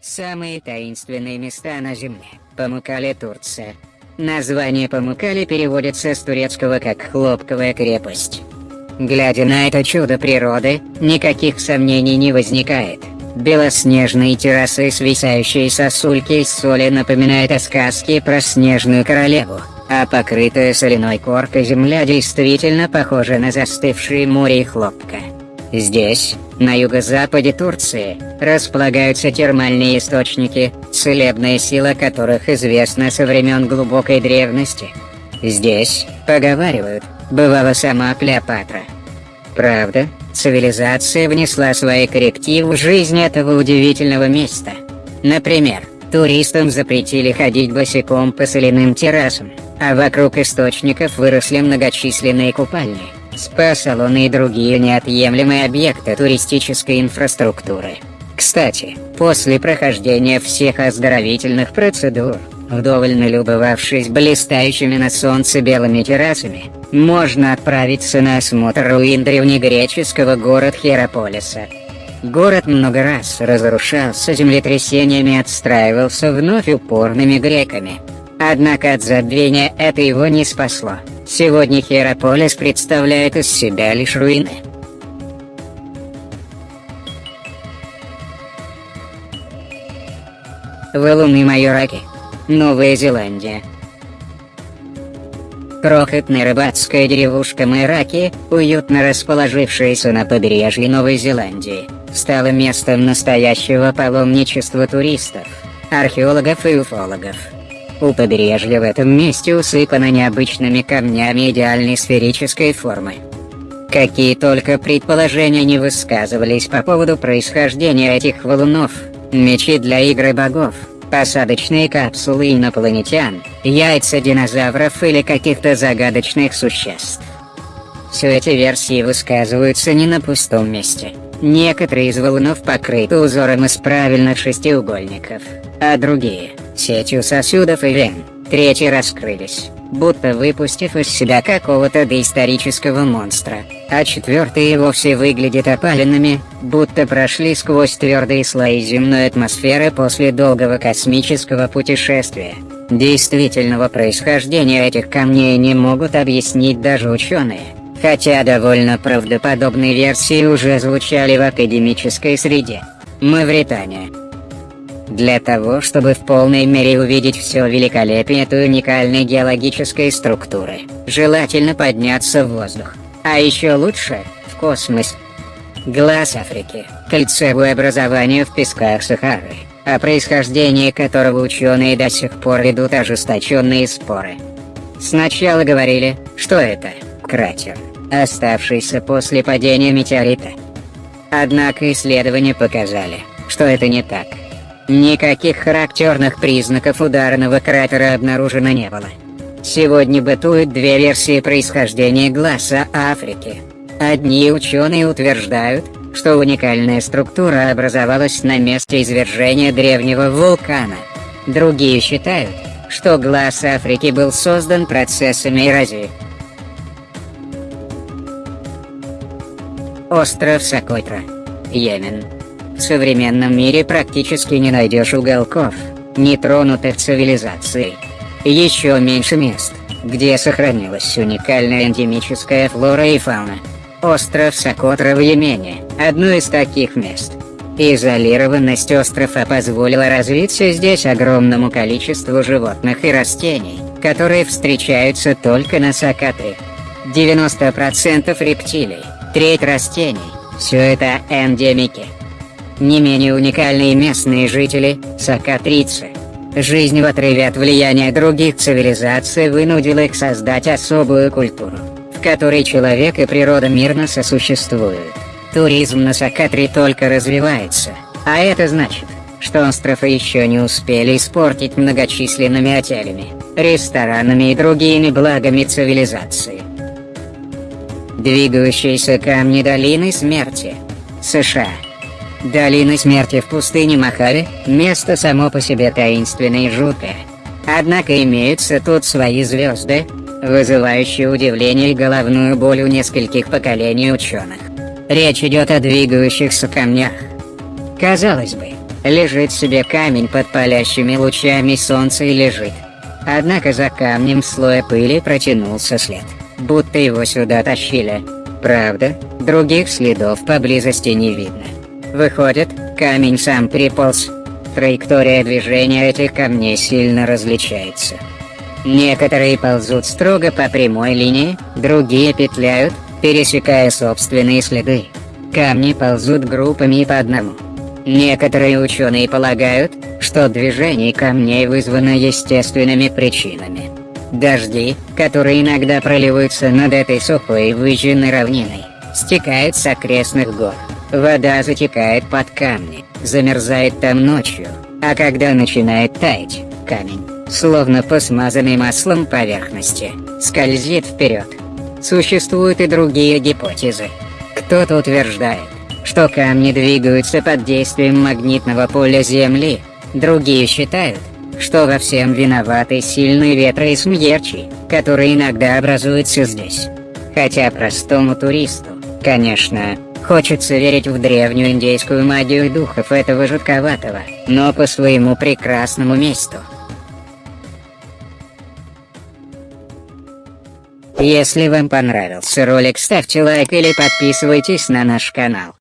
Самые таинственные места на Земле. Памукале, Турция. Название Памукале переводится с турецкого как «хлопковая крепость». Глядя на это чудо природы, никаких сомнений не возникает. Белоснежные террасы, свисающие сосульки из соли напоминают о сказке про снежную королеву, а покрытая соляной коркой земля действительно похожа на застывшие море и хлопка. Здесь, на юго-западе Турции, располагаются термальные источники, целебная сила которых известна со времен глубокой древности. Здесь, поговаривают, бывала сама Клеопатра. Правда, цивилизация внесла свои коррективы в жизнь этого удивительного места. Например, туристам запретили ходить босиком по соляным террасам, а вокруг источников выросли многочисленные купальни спа-салоны и другие неотъемлемые объекты туристической инфраструктуры. Кстати, после прохождения всех оздоровительных процедур, вдоволь налюбовавшись блистающими на солнце белыми террасами, можно отправиться на осмотр руин древнегреческого города Хераполиса. Город много раз разрушался землетрясениями и отстраивался вновь упорными греками. Однако от забвения это его не спасло. Сегодня Хераполис представляет из себя лишь руины. Валуны Майораки. Новая Зеландия. Крохотная рыбацкая деревушка Майраки, уютно расположившаяся на побережье Новой Зеландии, стала местом настоящего паломничества туристов, археологов и уфологов. У побережья в этом месте усыпано необычными камнями идеальной сферической формы. Какие только предположения не высказывались по поводу происхождения этих валунов, мечи для игры богов, посадочные капсулы инопланетян, яйца динозавров или каких-то загадочных существ. Все эти версии высказываются не на пустом месте. Некоторые из валунов покрыты узором из правильных шестиугольников, а другие – сетью сосудов и вен. Третьи раскрылись, будто выпустив из себя какого-то доисторического монстра, а четвертые вовсе выглядят опаленными, будто прошли сквозь твердые слои земной атмосферы после долгого космического путешествия. Действительного происхождения этих камней не могут объяснить даже ученые, хотя довольно правдоподобные версии уже звучали в академической среде. Мавритания. Для того, чтобы в полной мере увидеть все великолепие этой уникальной геологической структуры, желательно подняться в воздух. А еще лучше – в космос. Глаз Африки – кольцевое образование в песках Сахары, о происхождении которого ученые до сих пор ведут ожесточенные споры. Сначала говорили, что это – кратер, оставшийся после падения метеорита. Однако исследования показали, что это не так. Никаких характерных признаков ударного кратера обнаружено не было. Сегодня бытуют две версии происхождения глаза Африки. Одни ученые утверждают, что уникальная структура образовалась на месте извержения древнего вулкана. Другие считают, что глаз Африки был создан процессами эрозии. Остров Сокотра, Йемен. В современном мире практически не найдешь уголков, нетронутых цивилизацией. Еще меньше мест, где сохранилась уникальная эндемическая флора и фауна. Остров Сокотра в Йемене – одно из таких мест. Изолированность острова позволила развиться здесь огромному количеству животных и растений, которые встречаются только на Сокотре. 90% рептилий, треть растений – все это эндемики. Не менее уникальные местные жители – сакатрицы. Жизнь в отрыве от влияния других цивилизаций вынудила их создать особую культуру, в которой человек и природа мирно сосуществуют. Туризм на Сакатре только развивается, а это значит, что остров еще не успели испортить многочисленными отелями, ресторанами и другими благами цивилизации. Двигающиеся камни долины смерти. США. Долина смерти в пустыне Махави – место само по себе таинственное и жуткое. Однако имеются тут свои звезды, вызывающие удивление и головную боль у нескольких поколений ученых. Речь идет о двигающихся камнях. Казалось бы, Лежит себе камень под палящими лучами солнца и лежит. Однако за камнем слоя пыли протянулся след, будто его сюда тащили. Правда, других следов поблизости не видно. Выходит, камень сам приполз. Траектория движения этих камней сильно различается. Некоторые ползут строго по прямой линии, другие петляют, пересекая собственные следы. Камни ползут группами по одному. Некоторые ученые полагают, что движение камней вызвано естественными причинами. Дожди, которые иногда проливаются над этой сухой выжженной равниной, стекают с окрестных гор. Вода затекает под камни, замерзает там ночью, а когда начинает таять, камень, словно по смазанной маслом поверхности, скользит вперед. Существуют и другие гипотезы. Кто-то утверждает, что камни двигаются под действием магнитного поля Земли, другие считают, что во всем виноваты сильные ветры и смерчи, которые иногда образуются здесь. Хотя простому туристу, конечно, хочется верить в древнюю индейскую магию духов этого жутковатого, но по своему прекрасному месту. Если вам понравился ролик ставьте лайк или подписывайтесь на наш канал.